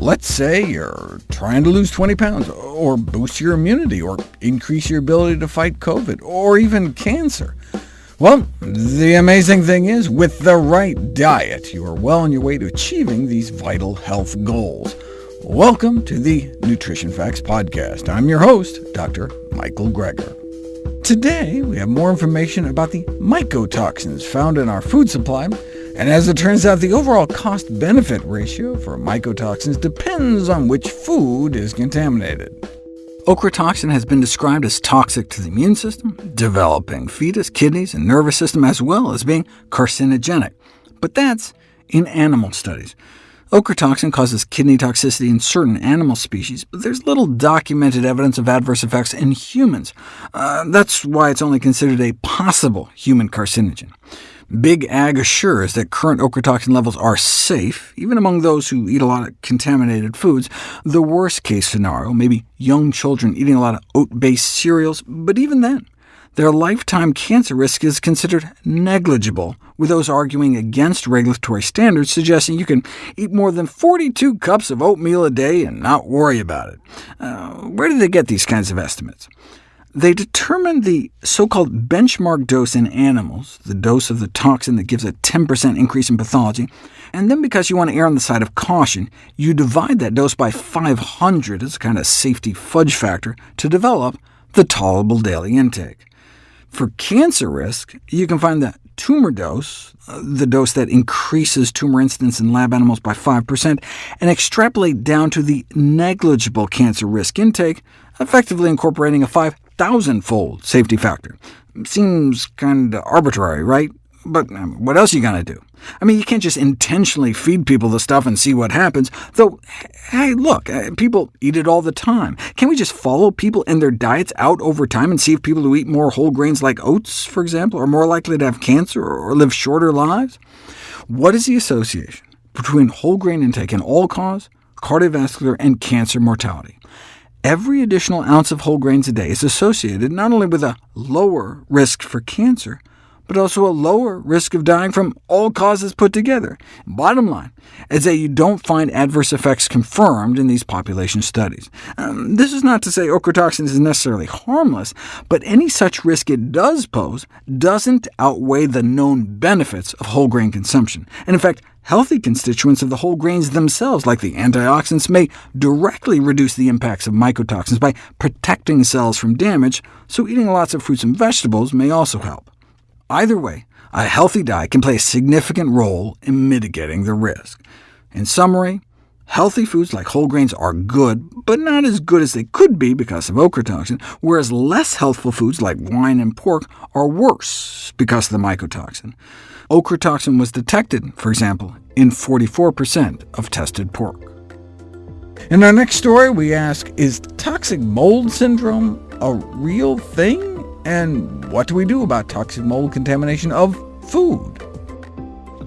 Let's say you're trying to lose 20 pounds, or boost your immunity, or increase your ability to fight COVID, or even cancer. Well, the amazing thing is, with the right diet, you are well on your way to achieving these vital health goals. Welcome to the Nutrition Facts Podcast. I'm your host, Dr. Michael Greger. Today, we have more information about the mycotoxins found in our food supply, and as it turns out, the overall cost-benefit ratio for mycotoxins depends on which food is contaminated. Ochratoxin has been described as toxic to the immune system, developing fetus, kidneys, and nervous system, as well as being carcinogenic. But that's in animal studies. Ochratoxin causes kidney toxicity in certain animal species, but there's little documented evidence of adverse effects in humans. Uh, that's why it's only considered a possible human carcinogen. Big Ag assures that current ochratoxin levels are safe, even among those who eat a lot of contaminated foods. The worst-case scenario may be young children eating a lot of oat-based cereals, but even then, their lifetime cancer risk is considered negligible, with those arguing against regulatory standards suggesting you can eat more than 42 cups of oatmeal a day and not worry about it. Uh, where do they get these kinds of estimates? They determined the so-called benchmark dose in animals, the dose of the toxin that gives a 10% increase in pathology, and then because you want to err on the side of caution, you divide that dose by 500 as a kind of safety fudge factor to develop the tolerable daily intake. For cancer risk, you can find the tumor dose, uh, the dose that increases tumor incidence in lab animals by 5%, and extrapolate down to the negligible cancer risk intake, effectively incorporating a 5,000-fold safety factor. Seems kind of arbitrary, right? But what else are you going to do? I mean, you can't just intentionally feed people the stuff and see what happens, though, hey, look, uh, people eat it all the time. Can we just follow people and their diets out over time and see if people who eat more whole grains like oats, for example, are more likely to have cancer or live shorter lives? What is the association between whole grain intake and all-cause, cardiovascular, and cancer mortality? Every additional ounce of whole grains a day is associated not only with a lower risk for cancer, but also a lower risk of dying from all causes put together. Bottom line is that you don't find adverse effects confirmed in these population studies. Um, this is not to say ochratoxin is necessarily harmless, but any such risk it does pose doesn't outweigh the known benefits of whole grain consumption. And in fact, healthy constituents of the whole grains themselves, like the antioxidants, may directly reduce the impacts of mycotoxins by protecting cells from damage, so eating lots of fruits and vegetables may also help. Either way, a healthy diet can play a significant role in mitigating the risk. In summary, healthy foods like whole grains are good, but not as good as they could be because of ochratoxin, whereas less healthful foods like wine and pork are worse because of the mycotoxin. Ochratoxin was detected, for example, in 44% of tested pork. In our next story, we ask, is toxic mold syndrome a real thing? And what do we do about toxic mold contamination of food?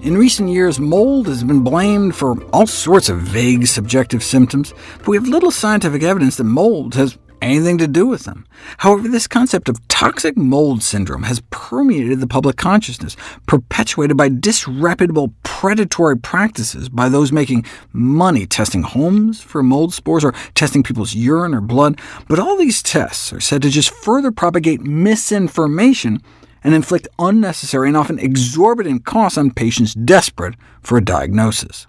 In recent years, mold has been blamed for all sorts of vague subjective symptoms, but we have little scientific evidence that mold has anything to do with them. However, this concept of toxic mold syndrome has permeated the public consciousness, perpetuated by disreputable predatory practices by those making money testing homes for mold spores or testing people's urine or blood. But all these tests are said to just further propagate misinformation and inflict unnecessary and often exorbitant costs on patients desperate for a diagnosis.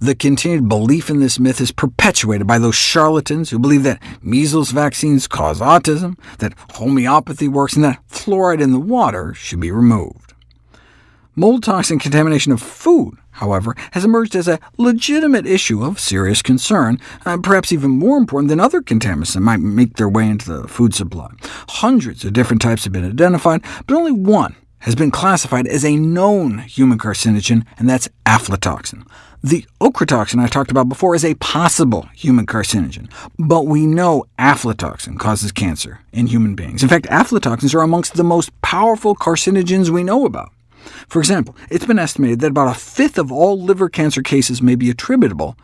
The continued belief in this myth is perpetuated by those charlatans who believe that measles vaccines cause autism, that homeopathy works, and that fluoride in the water should be removed. Mold toxin contamination of food, however, has emerged as a legitimate issue of serious concern, uh, perhaps even more important than other contaminants that might make their way into the food supply. Hundreds of different types have been identified, but only one has been classified as a known human carcinogen, and that's aflatoxin. The ochratoxin I talked about before is a possible human carcinogen, but we know aflatoxin causes cancer in human beings. In fact, aflatoxins are amongst the most powerful carcinogens we know about. For example, it's been estimated that about a fifth of all liver cancer cases may be attributable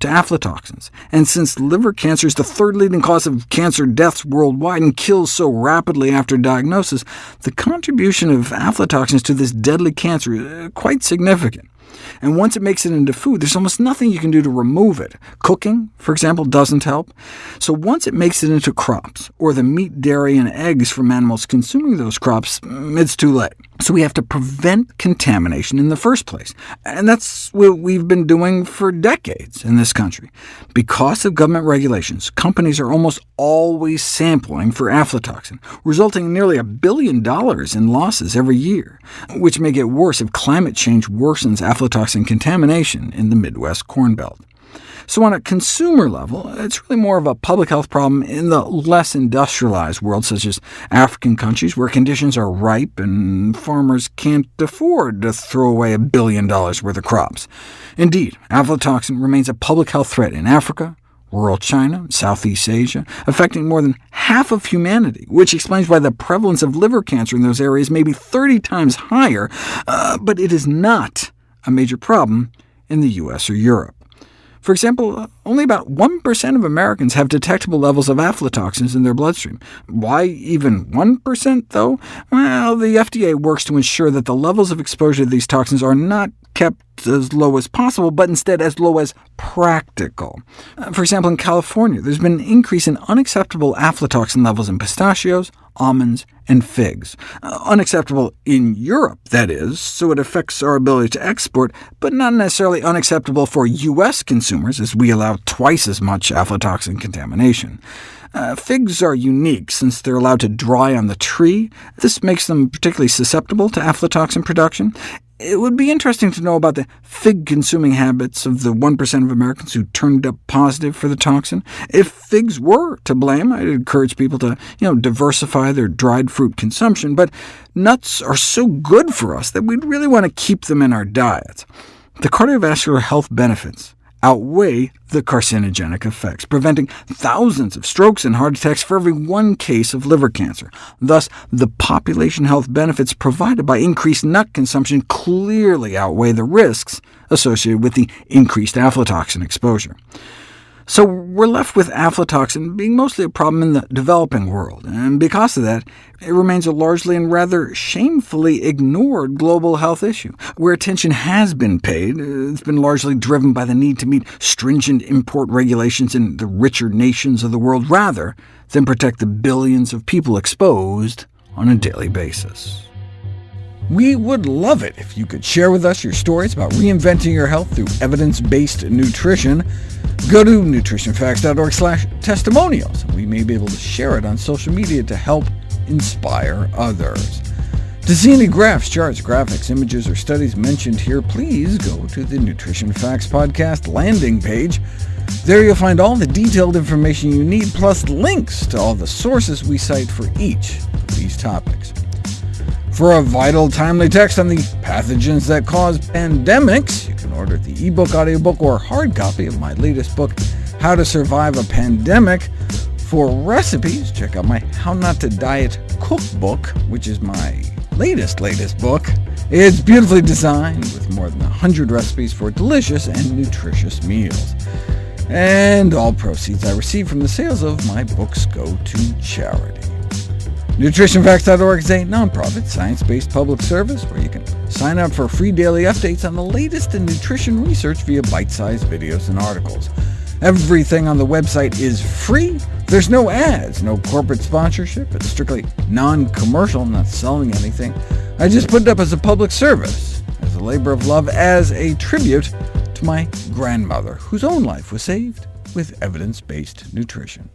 to aflatoxins. And since liver cancer is the third leading cause of cancer deaths worldwide and kills so rapidly after diagnosis, the contribution of aflatoxins to this deadly cancer is uh, quite significant. And once it makes it into food, there's almost nothing you can do to remove it. Cooking, for example, doesn't help. So once it makes it into crops, or the meat, dairy, and eggs from animals consuming those crops, mm, it's too late. So we have to prevent contamination in the first place, and that's what we've been doing for decades in this country. Because of government regulations, companies are almost always sampling for aflatoxin, resulting in nearly a billion dollars in losses every year, which may get worse if climate change worsens aflatoxin contamination in the Midwest Corn Belt. So on a consumer level, it's really more of a public health problem in the less industrialized world, such as African countries, where conditions are ripe and farmers can't afford to throw away a billion dollars worth of crops. Indeed, aflatoxin remains a public health threat in Africa, rural China, Southeast Asia, affecting more than half of humanity, which explains why the prevalence of liver cancer in those areas may be 30 times higher, uh, but it is not a major problem in the US or Europe. For example, only about 1% of Americans have detectable levels of aflatoxins in their bloodstream. Why even 1%, though? Well, the FDA works to ensure that the levels of exposure to these toxins are not kept as low as possible, but instead as low as practical. Uh, for example, in California, there's been an increase in unacceptable aflatoxin levels in pistachios, almonds, and figs. Uh, unacceptable in Europe, that is, so it affects our ability to export, but not necessarily unacceptable for U.S. consumers, as we allow twice as much aflatoxin contamination. Uh, figs are unique since they're allowed to dry on the tree. This makes them particularly susceptible to aflatoxin production, it would be interesting to know about the fig-consuming habits of the 1% of Americans who turned up positive for the toxin. If figs were to blame, I'd encourage people to you know, diversify their dried fruit consumption, but nuts are so good for us that we'd really want to keep them in our diets. The cardiovascular health benefits outweigh the carcinogenic effects, preventing thousands of strokes and heart attacks for every one case of liver cancer. Thus, the population health benefits provided by increased nut consumption clearly outweigh the risks associated with the increased aflatoxin exposure. So we're left with aflatoxin being mostly a problem in the developing world, and because of that, it remains a largely and rather shamefully ignored global health issue. Where attention has been paid, it's been largely driven by the need to meet stringent import regulations in the richer nations of the world, rather than protect the billions of people exposed on a daily basis. We would love it if you could share with us your stories about reinventing your health through evidence-based nutrition. Go to nutritionfacts.org slash testimonials. And we may be able to share it on social media to help inspire others. To see any graphs, charts, graphics, images, or studies mentioned here, please go to the Nutrition Facts Podcast landing page. There you'll find all the detailed information you need, plus links to all the sources we cite for each of these topics. For a vital, timely text on the pathogens that cause pandemics, you can order the ebook, audiobook, or hard copy of my latest book, How to Survive a Pandemic. For recipes, check out my How Not to Diet cookbook, which is my latest, latest book. It's beautifully designed, with more than 100 recipes for delicious and nutritious meals. And all proceeds I receive from the sales of my books go to charity. NutritionFacts.org is a nonprofit, science-based public service where you can sign up for free daily updates on the latest in nutrition research via bite-sized videos and articles. Everything on the website is free. There's no ads, no corporate sponsorship. It's strictly non-commercial, I'm not selling anything. I just put it up as a public service, as a labor of love, as a tribute to my grandmother, whose own life was saved with evidence-based nutrition.